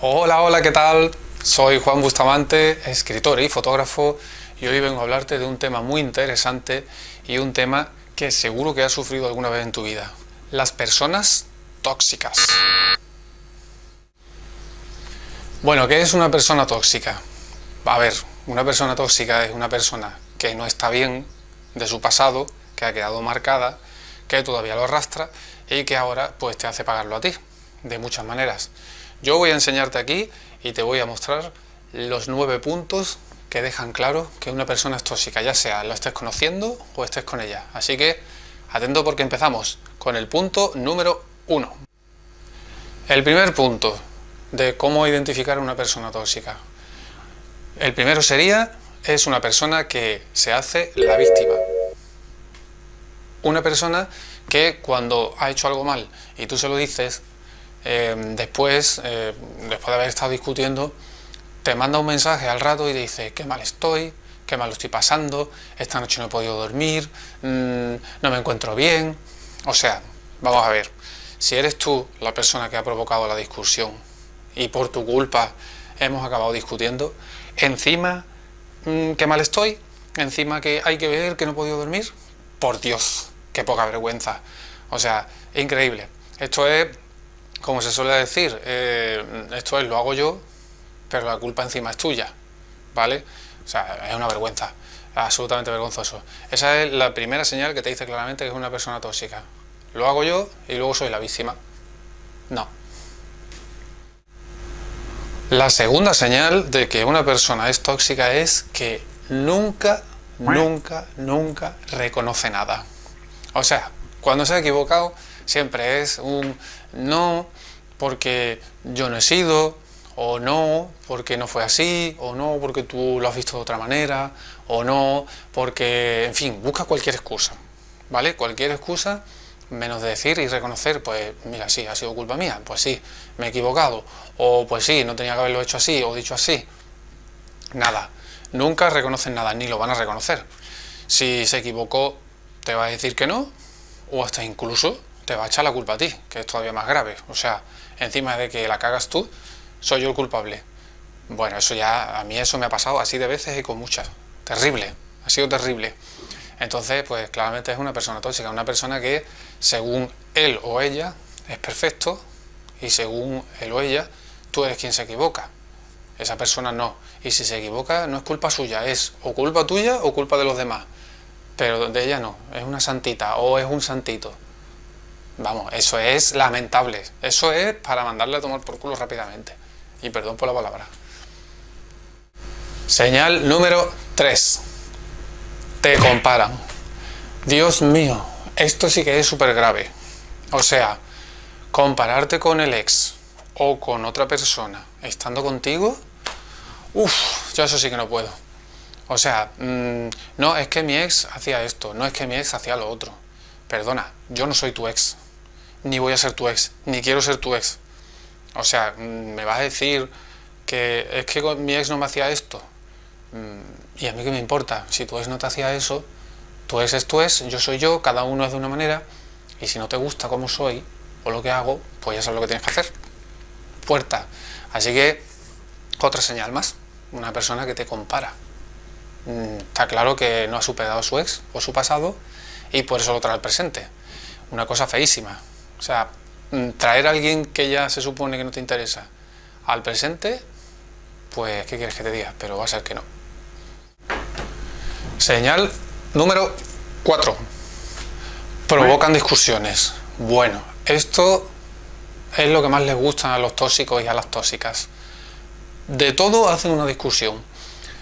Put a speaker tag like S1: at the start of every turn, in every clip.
S1: Hola, hola, ¿qué tal? Soy Juan Bustamante, escritor y fotógrafo y hoy vengo a hablarte de un tema muy interesante y un tema que seguro que has sufrido alguna vez en tu vida. Las personas tóxicas. Bueno, ¿qué es una persona tóxica? A ver, una persona tóxica es una persona que no está bien de su pasado, que ha quedado marcada, que todavía lo arrastra y que ahora pues te hace pagarlo a ti, de muchas maneras. Yo voy a enseñarte aquí y te voy a mostrar los nueve puntos que dejan claro que una persona es tóxica, ya sea lo estés conociendo o estés con ella. Así que atento porque empezamos con el punto número uno. El primer punto de cómo identificar a una persona tóxica. El primero sería, es una persona que se hace la víctima. Una persona que cuando ha hecho algo mal y tú se lo dices, eh, después, eh, después de haber estado discutiendo, te manda un mensaje al rato y te dice qué mal estoy, qué mal lo estoy pasando, esta noche no he podido dormir, mm, no me encuentro bien. O sea, vamos a ver, si eres tú la persona que ha provocado la discusión y por tu culpa hemos acabado discutiendo, encima, mm, qué mal estoy, encima que hay que ver que no he podido dormir, por Dios, qué poca vergüenza. O sea, increíble. Esto es como se suele decir, eh, esto es lo hago yo, pero la culpa encima es tuya, ¿vale? O sea, es una vergüenza, absolutamente vergonzoso. Esa es la primera señal que te dice claramente que es una persona tóxica. Lo hago yo y luego soy la víctima. No. La segunda señal de que una persona es tóxica es que nunca, nunca, nunca reconoce nada. O sea, cuando se ha equivocado, siempre es un no porque yo no he sido, o no porque no fue así, o no porque tú lo has visto de otra manera, o no porque, en fin, busca cualquier excusa, ¿vale? Cualquier excusa menos de decir y reconocer, pues mira, sí, ha sido culpa mía, pues sí, me he equivocado, o pues sí, no tenía que haberlo hecho así, o dicho así. Nada, nunca reconocen nada, ni lo van a reconocer. Si se equivocó, te va a decir que no, o hasta incluso te va a echar la culpa a ti, que es todavía más grave. O sea, encima de que la cagas tú, soy yo el culpable. Bueno, eso ya, a mí eso me ha pasado así de veces y con muchas. Terrible, ha sido terrible. Entonces, pues claramente es una persona tóxica, una persona que según él o ella es perfecto y según él o ella tú eres quien se equivoca. Esa persona no. Y si se equivoca no es culpa suya, es o culpa tuya o culpa de los demás. Pero de ella no, es una santita o es un santito. Vamos, eso es lamentable. Eso es para mandarle a tomar por culo rápidamente. Y perdón por la palabra. Señal número 3. Te comparan. Dios mío, esto sí que es súper grave. O sea, compararte con el ex o con otra persona estando contigo, uff, yo eso sí que no puedo. O sea, mm, no es que mi ex hacía esto, no es que mi ex hacía lo otro. Perdona, yo no soy tu ex ni voy a ser tu ex, ni quiero ser tu ex. O sea, mm, me vas a decir que es que mi ex no me hacía esto. Mm, y a mí qué me importa, si tu ex no te hacía eso, tu ex es tu ex, yo soy yo, cada uno es de una manera, y si no te gusta como soy o lo que hago, pues ya sabes lo que tienes que hacer. Puerta. Así que, otra señal más, una persona que te compara. Mm, está claro que no ha superado su ex o su pasado y por eso lo trae al presente. Una cosa feísima, o sea, mm, traer a alguien que ya se supone que no te interesa al presente, pues, ¿qué quieres que te diga? Pero va a ser que no. Señal número 4. Provocan discusiones. Bueno, esto es lo que más les gusta a los tóxicos y a las tóxicas. De todo hacen una discusión.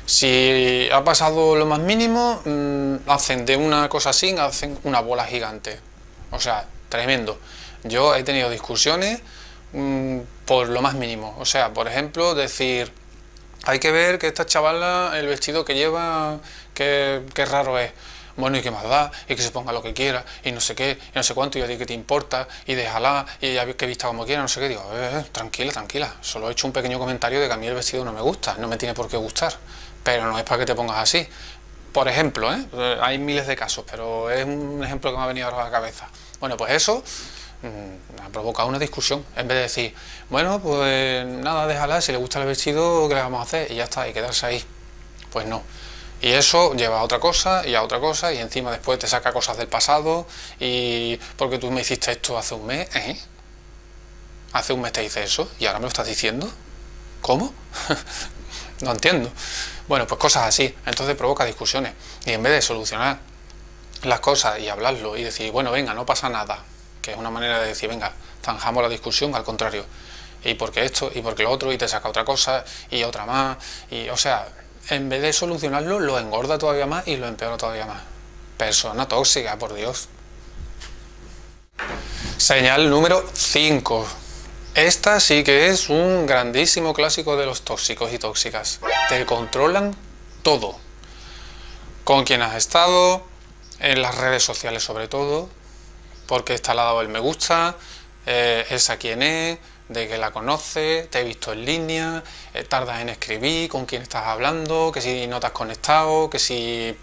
S1: Si ha pasado lo más mínimo, mm, hacen de una cosa así, hacen una bola gigante. O sea, tremendo. Yo he tenido discusiones mm, por lo más mínimo. O sea, por ejemplo, decir, hay que ver que esta chavala, el vestido que lleva, qué, raro es. Bueno, y qué más da, y que se ponga lo que quiera, y no sé qué, y no sé cuánto, y a ti que te importa, y déjala, y ella que vista como quiera, no sé qué. Digo, eh, eh, tranquila, tranquila. Solo he hecho un pequeño comentario de que a mí el vestido no me gusta, no me tiene por qué gustar. Pero no es para que te pongas así. Por ejemplo, ¿eh? hay miles de casos, pero es un ejemplo que me ha venido a la cabeza. Bueno, pues eso ha provocado una discusión. En vez de decir, bueno, pues nada, déjala, si le gusta el vestido, ¿qué le vamos a hacer? Y ya está, y quedarse ahí. Pues no. Y eso lleva a otra cosa y a otra cosa y encima después te saca cosas del pasado y porque tú me hiciste esto hace un mes, ¿eh? Hace un mes te hice eso y ahora me lo estás diciendo. ¿Cómo? no entiendo. Bueno, pues cosas así. Entonces provoca discusiones. Y en vez de solucionar las cosas y hablarlo y decir, bueno, venga, no pasa nada, que es una manera de decir, venga, zanjamos la discusión, al contrario. Y porque esto, y porque lo otro, y te saca otra cosa, y otra más, y o sea, en vez de solucionarlo, lo engorda todavía más y lo empeora todavía más. Persona tóxica, por Dios. Señal número 5. Esta sí que es un grandísimo clásico de los tóxicos y tóxicas. Te controlan todo. Con quién has estado, en las redes sociales sobre todo, porque está al lado el me gusta, eh, esa quién es, de que la conoces, te he visto en línea, eh, tardas en escribir, con quién estás hablando, que si no te has conectado, que si...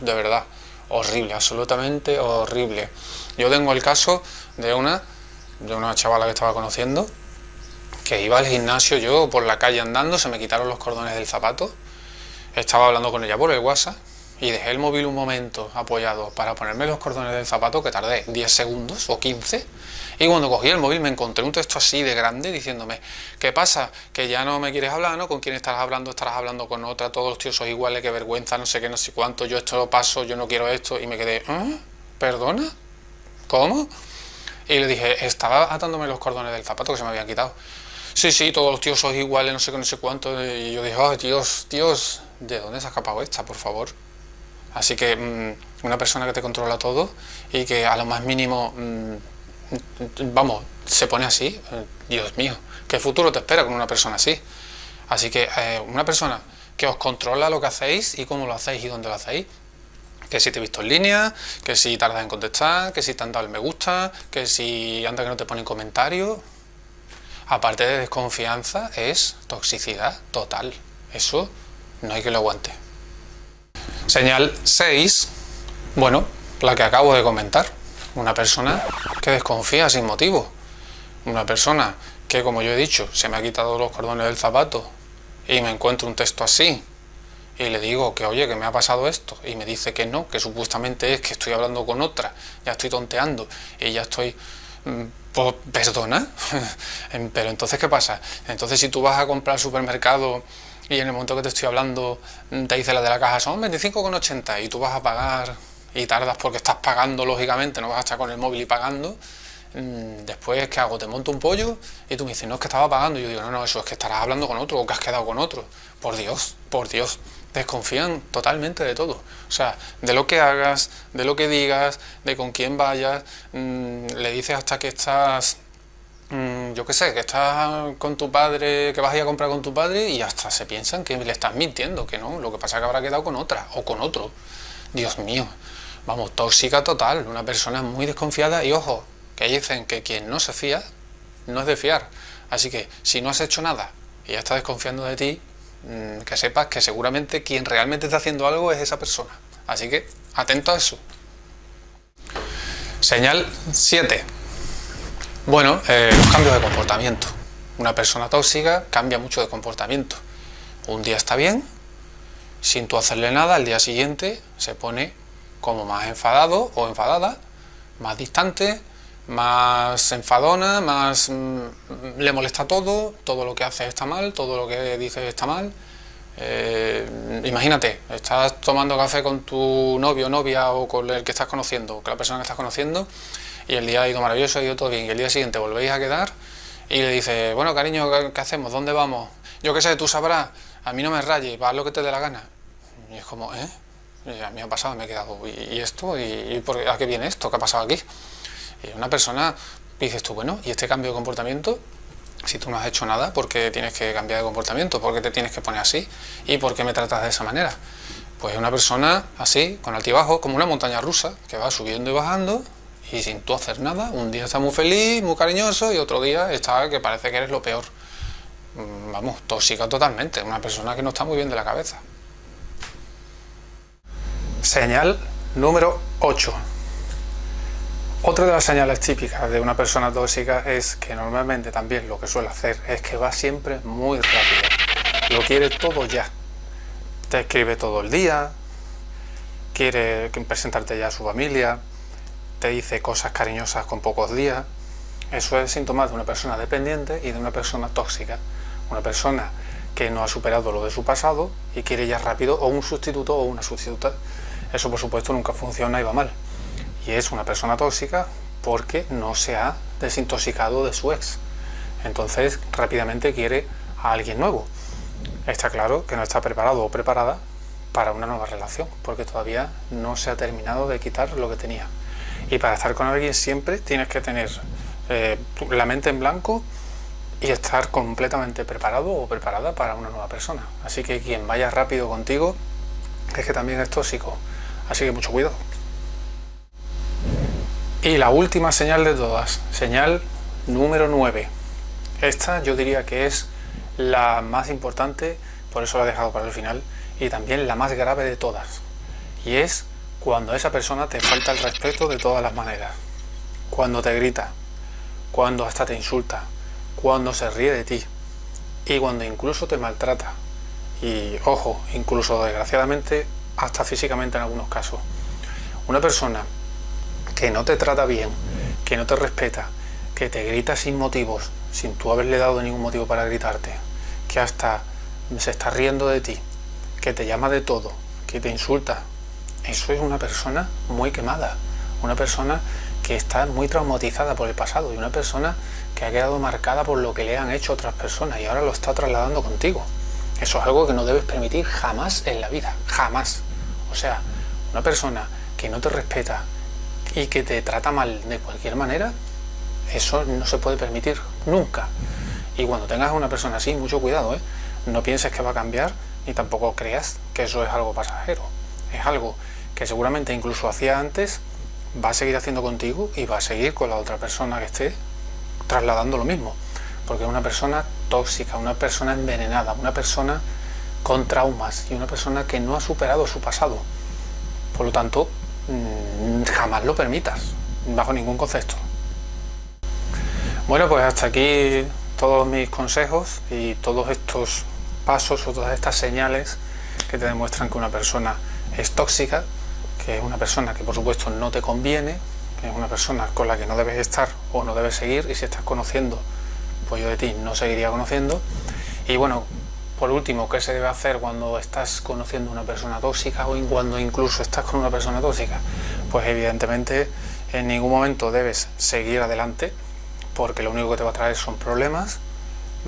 S1: de verdad, horrible, absolutamente horrible. Yo tengo el caso de una, de una chavala que estaba conociendo, que iba al gimnasio, yo por la calle andando, se me quitaron los cordones del zapato, estaba hablando con ella por el WhatsApp, y dejé el móvil un momento apoyado para ponerme los cordones del zapato, que tardé 10 segundos o 15, y cuando cogí el móvil me encontré un texto así de grande diciéndome, ¿qué pasa? Que ya no me quieres hablar, ¿no? ¿Con quién estarás hablando? Estarás hablando con otra, todos los tíos son iguales, qué vergüenza, no sé qué, no sé cuánto, yo esto lo paso, yo no quiero esto, y me quedé, ¿eh? ¿Perdona? ¿Cómo? Y le dije, estaba atándome los cordones del zapato que se me habían quitado. Sí, sí, todos los tíos son iguales, no sé qué, no sé cuánto, y yo dije, oh, Dios, Dios, ¿de dónde se ha escapado esta, por favor? Así que mm, una persona que te controla todo y que a lo más mínimo, mm, vamos, se pone así, eh, Dios mío, ¿qué futuro te espera con una persona así? Así que eh, una persona que os controla lo que hacéis y cómo lo hacéis y dónde lo hacéis, que si te he visto en línea, que si tardas en contestar, que si te han dado el me gusta, que si anda que no te ponen comentarios, aparte de desconfianza, es toxicidad total. Eso no hay que lo aguante. Señal 6, bueno, la que acabo de comentar, una persona que desconfía sin motivo, una persona que, como yo he dicho, se me ha quitado los cordones del zapato y me encuentro un texto así y le digo que oye, que me ha pasado esto y me dice que no, que supuestamente es que estoy hablando con otra, ya estoy tonteando y ya estoy... Mm, pues, perdona, pero entonces ¿qué pasa? Entonces si tú vas a comprar al supermercado y en el momento que te estoy hablando te dice la de la caja son 25,80 y tú vas a pagar y tardas porque estás pagando lógicamente, no vas a estar con el móvil y pagando, mm, después ¿qué hago? Te monto un pollo y tú me dices, no es que estaba pagando. Y yo digo, no, no, eso es que estarás hablando con otro o que has quedado con otro, por Dios, por Dios, desconfían totalmente de todo, o sea, de lo que hagas, de lo que digas, de con quién vayas, mm, le dices hasta que estás yo qué sé, que estás con tu padre, que vas a ir a comprar con tu padre y hasta se piensan que le estás mintiendo, que no, lo que pasa es que habrá quedado con otra o con otro. Dios mío, vamos, tóxica total, una persona muy desconfiada y ojo, que dicen que quien no se fía no es de fiar. Así que si no has hecho nada y ya está desconfiando de ti, mm, que sepas que seguramente quien realmente está haciendo algo es esa persona. Así que atento a eso. Señal 7. Bueno, eh, los cambios de comportamiento. Una persona tóxica cambia mucho de comportamiento. Un día está bien, sin tú hacerle nada, al día siguiente se pone como más enfadado o enfadada, más distante, más enfadona, más mm, le molesta todo, todo lo que hace está mal, todo lo que dice está mal. Eh, imagínate, estás tomando café con tu novio, novia o con el que estás conociendo, con la persona que estás conociendo y el día ha ido maravilloso, ha ido todo bien, y el día siguiente volvéis a quedar y le dice, bueno cariño, ¿qué, hacemos? ¿Dónde vamos? Yo qué sé, tú sabrás, a mí no me rayes, va lo que te dé la gana. Y es como, ¿eh? a mí ha pasado, me he quedado, ¿y, esto? ¿Y, por, a qué viene esto? ¿Qué ha pasado aquí? Y una persona, dices tú, bueno, ¿y este cambio de comportamiento? Si tú no has hecho nada, ¿por qué tienes que cambiar de comportamiento? ¿Por qué te tienes que poner así? ¿Y por qué me tratas de esa manera? Pues una persona así, con altibajo, como una montaña rusa, que va subiendo y bajando, y sin tú hacer nada, un día está muy feliz, muy cariñoso y otro día está que parece que eres lo peor. Mm, vamos, tóxica totalmente, una persona que no está muy bien de la cabeza. Señal número 8. Otra de las señales típicas de una persona tóxica es que normalmente también lo que suele hacer es que va siempre muy rápido. Lo quiere todo ya. Te escribe todo el día, quiere presentarte ya a su familia, te dice cosas cariñosas con pocos días. Eso es síntoma de una persona dependiente y de una persona tóxica. Una persona que no ha superado lo de su pasado y quiere ya rápido o un sustituto o una sustituta. Eso por supuesto nunca funciona y va mal y es una persona tóxica porque no se ha desintoxicado de su ex. Entonces rápidamente quiere a alguien nuevo. Está claro que no está preparado o preparada para una nueva relación porque todavía no se ha terminado de quitar lo que tenía. Y para estar con alguien siempre tienes que tener eh, la mente en blanco y estar completamente preparado o preparada para una nueva persona. Así que quien vaya rápido contigo es que también es tóxico. Así que mucho cuidado. Y la última señal de todas, señal número 9. Esta yo diría que es la más importante, por eso la he dejado para el final, y también la más grave de todas. Y es cuando esa persona te falta el respeto de todas las maneras. Cuando te grita, cuando hasta te insulta, cuando se ríe de ti y cuando incluso te maltrata. Y ojo, incluso desgraciadamente hasta físicamente en algunos casos. Una persona que no te trata bien, que no te respeta, que te grita sin motivos, sin tú haberle dado ningún motivo para gritarte, que hasta se está riendo de ti, que te llama de todo, que te insulta, eso es una persona muy quemada, una persona que está muy traumatizada por el pasado y una persona que ha quedado marcada por lo que le han hecho otras personas y ahora lo está trasladando contigo. Eso es algo que no debes permitir jamás en la vida, jamás. O sea, una persona que no te respeta, y que te trata mal de cualquier manera, eso no se puede permitir nunca. Y cuando tengas a una persona así, mucho cuidado, ¿eh? no pienses que va a cambiar ni tampoco creas que eso es algo pasajero. Es algo que seguramente incluso hacía antes, va a seguir haciendo contigo y va a seguir con la otra persona que esté trasladando lo mismo. Porque es una persona tóxica, una persona envenenada, una persona con traumas y una persona que no ha superado su pasado. Por lo tanto, Mm, jamás lo permitas, bajo ningún concepto. Bueno, pues hasta aquí todos mis consejos y todos estos pasos o todas estas señales que te demuestran que una persona es tóxica, es una persona que por supuesto no te conviene, es una persona con la que no debes estar o no debes seguir y si estás conociendo, pues yo de ti no seguiría conociendo. Y bueno, por último, ¿qué se debe hacer cuando estás conociendo una persona tóxica o cuando incluso estás con una persona tóxica? Pues evidentemente en ningún momento debes seguir adelante porque lo único que te va a traer son problemas,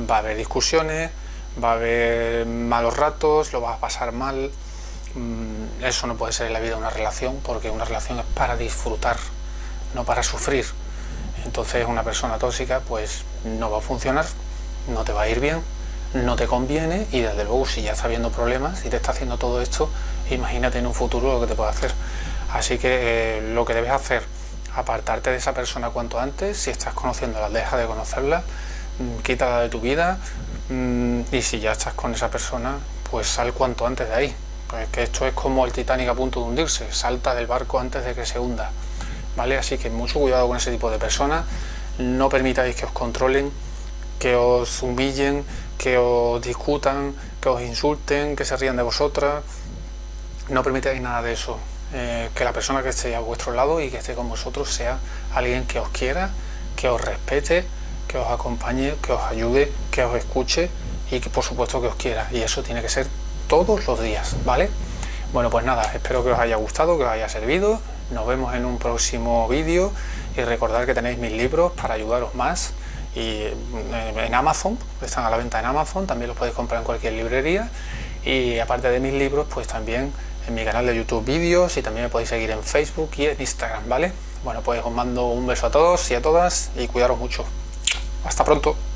S1: va a haber discusiones, va a haber malos ratos, lo vas a pasar mal. Mm, eso no puede ser en la vida una relación porque una relación es para disfrutar, no para sufrir. Entonces una persona tóxica pues no va a funcionar, no te va a ir bien no te conviene y desde luego si ya está viendo problemas y te está haciendo todo esto, imagínate en un futuro lo que te puede hacer. Así que eh, lo que debes hacer, apartarte de esa persona cuanto antes, si estás conociéndola, deja de conocerla, mm, quítala de tu vida mm, y si ya estás con esa persona, pues sal cuanto antes de ahí. Pues que esto es como el Titanic a punto de hundirse, salta del barco antes de que se hunda. ¿Vale? Así que mucho cuidado con ese tipo de personas, no permitáis que os controlen, que os humillen, que os discutan, que os insulten, que se rían de vosotras. No permitáis nada de eso. Eh, que la persona que esté a vuestro lado y que esté con vosotros sea alguien que os quiera, que os respete, que os acompañe, que os ayude, que os escuche y que por supuesto que os quiera. Y eso tiene que ser todos los días, ¿vale? Bueno, pues nada, espero que os haya gustado, que os haya servido. Nos vemos en un próximo vídeo y recordad que tenéis mis libros para ayudaros más y eh, en Amazon, están a la venta en Amazon, también los podéis comprar en cualquier librería y aparte de mis libros, pues también en mi canal de YouTube vídeos y también me podéis seguir en Facebook y en Instagram, ¿vale? Bueno, pues os mando un beso a todos y a todas y cuidaros mucho. Hasta pronto.